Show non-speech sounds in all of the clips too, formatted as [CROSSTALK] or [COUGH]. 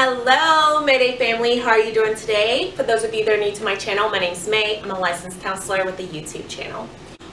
Hello Mayday family, how are you doing today? For those of you that are new to my channel, my name is May. I'm a licensed counselor with a YouTube channel.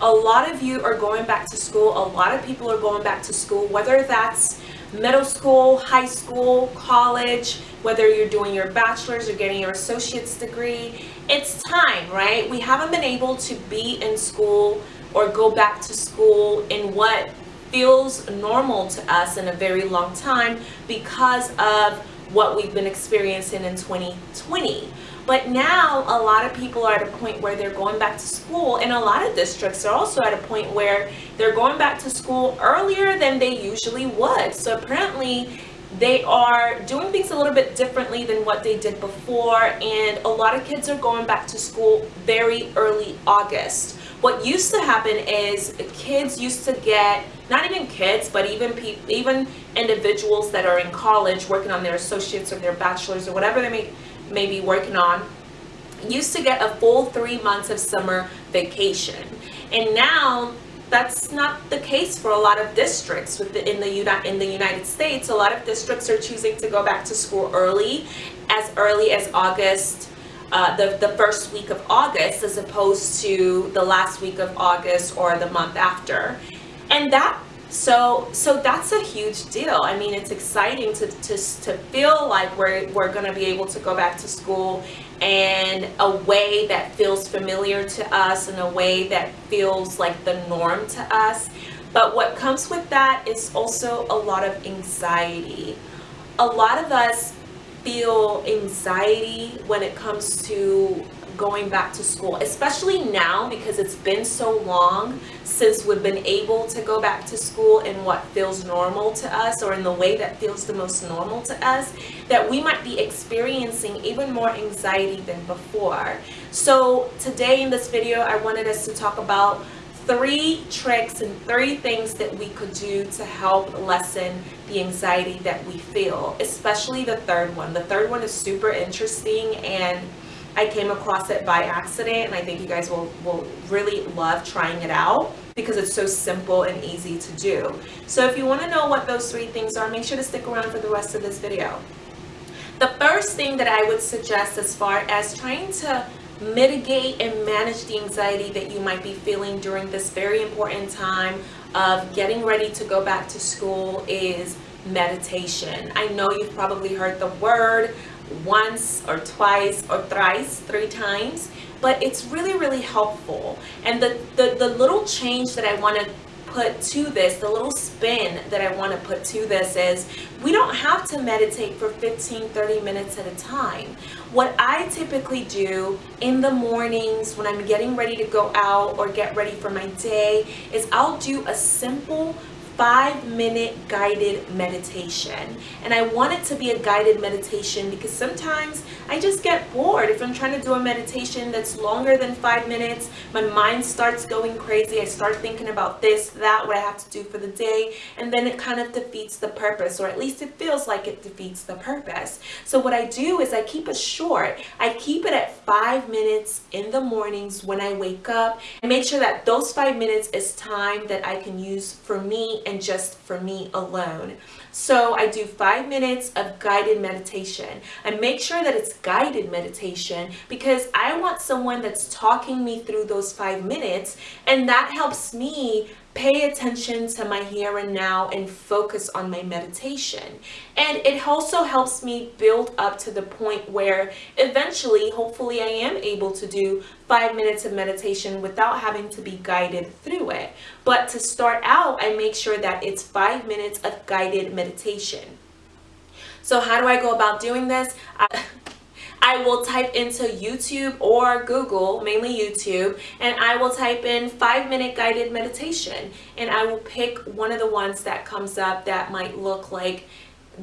A lot of you are going back to school. A lot of people are going back to school, whether that's middle school, high school, college, whether you're doing your bachelor's or getting your associate's degree. It's time, right? We haven't been able to be in school or go back to school in what feels normal to us in a very long time because of what we've been experiencing in 2020. But now a lot of people are at a point where they're going back to school and a lot of districts are also at a point where they're going back to school earlier than they usually would. So apparently they are doing things a little bit differently than what they did before and a lot of kids are going back to school very early August. What used to happen is kids used to get not even kids, but even people, even individuals that are in college working on their associates or their bachelors or whatever they may, may be working on, used to get a full three months of summer vacation. And now that's not the case for a lot of districts with the, in the in the United States. A lot of districts are choosing to go back to school early, as early as August, uh, the the first week of August, as opposed to the last week of August or the month after and that so so that's a huge deal. I mean it's exciting to to, to feel like we're we're going to be able to go back to school and a way that feels familiar to us in a way that feels like the norm to us. But what comes with that is also a lot of anxiety. A lot of us feel anxiety when it comes to going back to school, especially now because it's been so long since we've been able to go back to school in what feels normal to us or in the way that feels the most normal to us, that we might be experiencing even more anxiety than before. So today in this video, I wanted us to talk about three tricks and three things that we could do to help lessen the anxiety that we feel, especially the third one. The third one is super interesting and I came across it by accident and I think you guys will, will really love trying it out because it's so simple and easy to do. So if you want to know what those three things are, make sure to stick around for the rest of this video. The first thing that I would suggest as far as trying to mitigate and manage the anxiety that you might be feeling during this very important time of getting ready to go back to school is meditation. I know you've probably heard the word once or twice or thrice, three times, but it's really, really helpful. And the, the, the little change that I want to put to this, the little spin that I want to put to this is we don't have to meditate for 15, 30 minutes at a time. What I typically do in the mornings when I'm getting ready to go out or get ready for my day is I'll do a simple five minute guided meditation. And I want it to be a guided meditation because sometimes I just get bored. If I'm trying to do a meditation that's longer than five minutes my mind starts going crazy. I start thinking about this that what I have to do for the day and then it kind of defeats the purpose or at least it feels like it defeats the purpose. So what I do is I keep it short. I keep it at five minutes in the mornings when I wake up. And make sure that those five minutes is time that I can use for me and just for me alone. So I do five minutes of guided meditation. I make sure that it's guided meditation because I want someone that's talking me through those five minutes and that helps me pay attention to my here and now and focus on my meditation. And it also helps me build up to the point where eventually, hopefully I am able to do five minutes of meditation without having to be guided through it. But to start out, I make sure that it's five minutes of guided meditation. So how do I go about doing this? I I will type into YouTube or Google, mainly YouTube, and I will type in five minute guided meditation. And I will pick one of the ones that comes up that might look like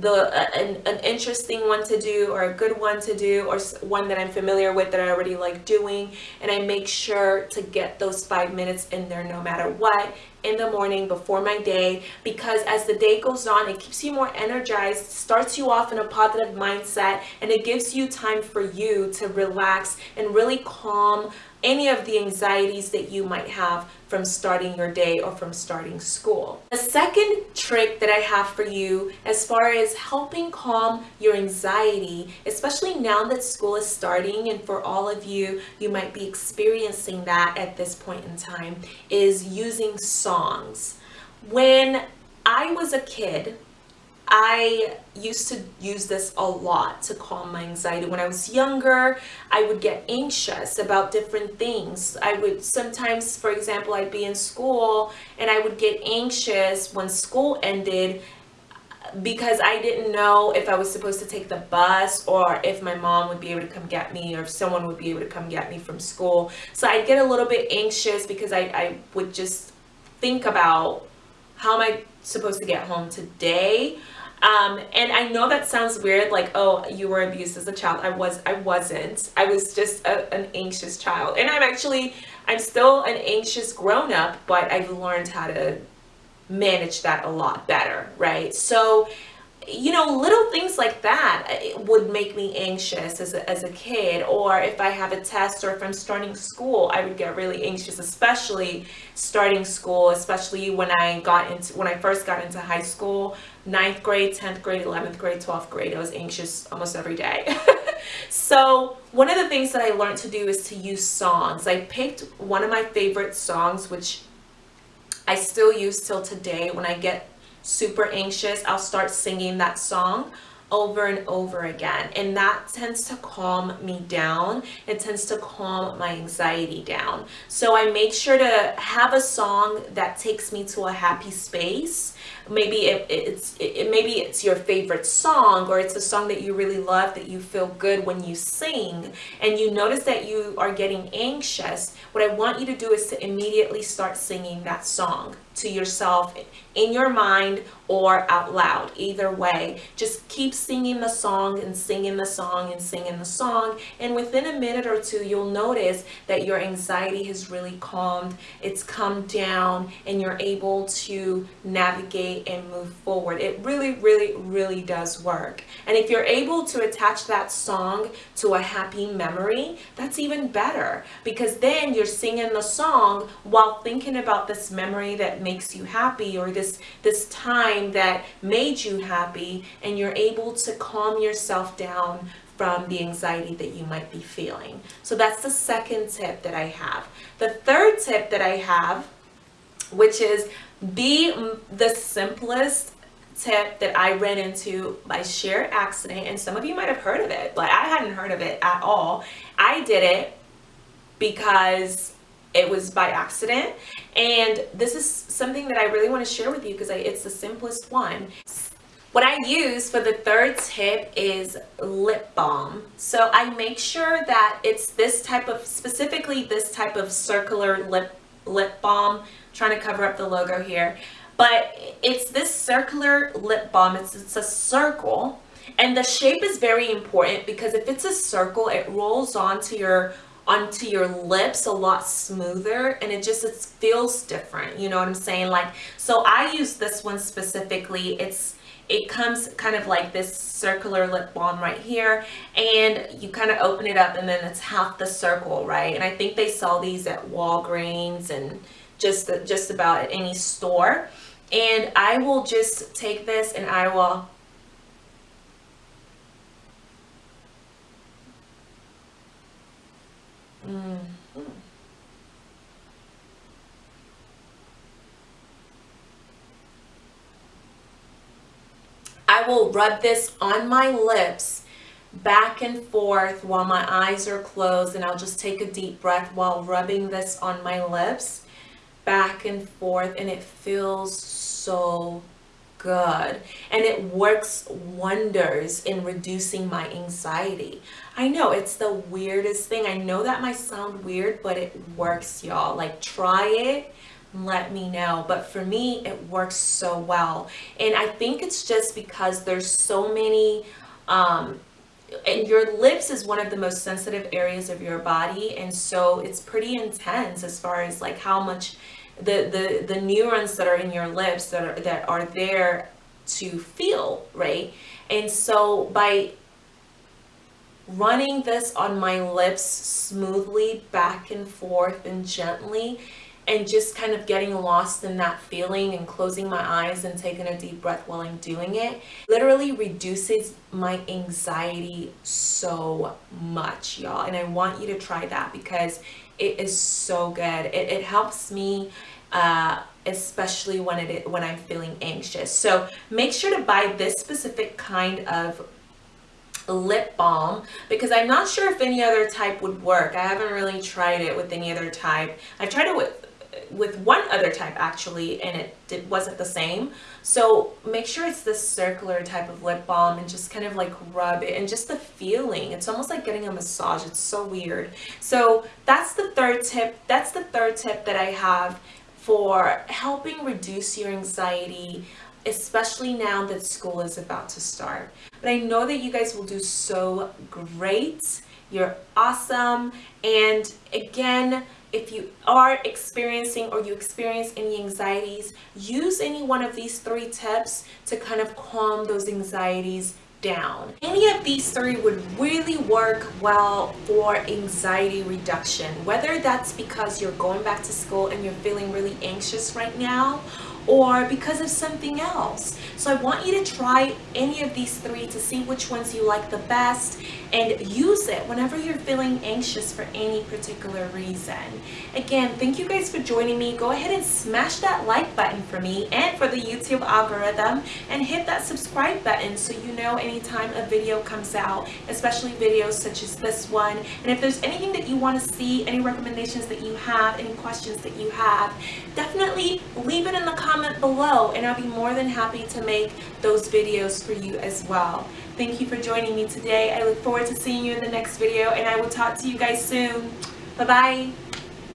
the uh, an, an interesting one to do or a good one to do or one that I'm familiar with that I already like doing. And I make sure to get those five minutes in there no matter what in the morning before my day because as the day goes on it keeps you more energized starts you off in a positive mindset and it gives you time for you to relax and really calm any of the anxieties that you might have from starting your day or from starting school. The second trick that I have for you as far as helping calm your anxiety, especially now that school is starting and for all of you, you might be experiencing that at this point in time, is using songs. When I was a kid, I used to use this a lot to calm my anxiety. When I was younger, I would get anxious about different things. I would sometimes, for example, I'd be in school and I would get anxious when school ended uh, because I didn't know if I was supposed to take the bus or if my mom would be able to come get me or if someone would be able to come get me from school. So I'd get a little bit anxious because I, I would just think about how am I supposed to get home today? Um, and I know that sounds weird, like, oh, you were abused as a child. I was, I wasn't. I was just a, an anxious child. And I'm actually, I'm still an anxious grown up, but I've learned how to manage that a lot better, right? So you know, little things like that uh, would make me anxious as a, as a kid. Or if I have a test or if I'm starting school, I would get really anxious, especially starting school, especially when I got into, when I first got into high school, ninth grade, 10th grade, 11th grade, 12th grade, I was anxious almost every day. [LAUGHS] so one of the things that I learned to do is to use songs. I picked one of my favorite songs, which I still use till today when I get super anxious, I'll start singing that song over and over again. And that tends to calm me down. It tends to calm my anxiety down. So I make sure to have a song that takes me to a happy space. Maybe it, it's it, maybe it's your favorite song or it's a song that you really love that you feel good when you sing and you notice that you are getting anxious what I want you to do is to immediately start singing that song to yourself in your mind or out loud. Either way just keep singing the song and singing the song and singing the song and within a minute or two you'll notice that your anxiety has really calmed it's come down and you're able to navigate and move forward. It really really really does work. And if you're able to attach that song to a happy memory that's even better because then you're singing the song while thinking about this memory that makes you happy or this this time that made you happy and you're able to calm yourself down from the anxiety that you might be feeling. So that's the second tip that I have. The third tip that I have, which is be the simplest tip that I ran into by sheer accident, and some of you might have heard of it, but I hadn't heard of it at all. I did it because it was by accident and this is something that I really want to share with you because it's the simplest one what I use for the third tip is lip balm. So I make sure that it's this type of, specifically this type of circular lip, lip balm. I'm trying to cover up the logo here. But it's this circular lip balm. It's, it's a circle. And the shape is very important because if it's a circle, it rolls onto your onto your lips a lot smoother and it just it feels different you know what i'm saying? Like so i use this one specifically. It's it comes kind of like this circular lip balm right here and you kind of open it up and then it's half the circle right? And i think they sell these at walgreens and just just about at any store. And i will just take this and i will Mm. I will rub this on my lips back and forth while my eyes are closed and I'll just take a deep breath while rubbing this on my lips back and forth and it feels so good and it works wonders in reducing my anxiety. I know it's the weirdest thing. I know that might sound weird, but it works y'all. Like try it let me know but for me it works so well and I think it's just because there's so many um, and your lips is one of the most sensitive areas of your body and so it's pretty intense as far as like how much the the the neurons that are in your lips that are that are there to feel right? And so by running this on my lips smoothly back and forth and gently and just kind of getting lost in that feeling and closing my eyes and taking a deep breath while I'm doing it literally reduces my anxiety so much y'all and I want you to try that because it is so good it, it helps me uh, especially when it when I'm feeling anxious so make sure to buy this specific kind of lip balm because I'm not sure if any other type would work. I haven't really tried it with any other type. I've tried it with with one other type actually and it wasn't the same. So make sure it's this circular type of lip balm and just kind of like rub it and just the feeling. It's almost like getting a massage. It's so weird. So that's the third tip that's the third tip that I have for helping reduce your anxiety especially now that school is about to start. But I know that you guys will do so great. You're awesome. And again if you are experiencing or you experience any anxieties, use any one of these three tips to kind of calm those anxieties down. Any of these three would really work well for anxiety reduction, whether that's because you're going back to school and you're feeling really anxious right now or because of something else. So I want you to try any of these three to see which ones you like the best and use it whenever you're feeling anxious for any particular reason. Again, thank you guys for joining me. Go ahead and smash that like button for me and for the YouTube algorithm and hit that subscribe button so you know anytime a video comes out, especially videos such as this one. And if there's anything that you want to see, any recommendations that you have, any questions that you have, definitely leave it in the comment below and I'll be more than happy to make those videos for you as well. Thank you for joining me today. I look forward to seeing you in the next video and I will talk to you guys soon. Bye-bye.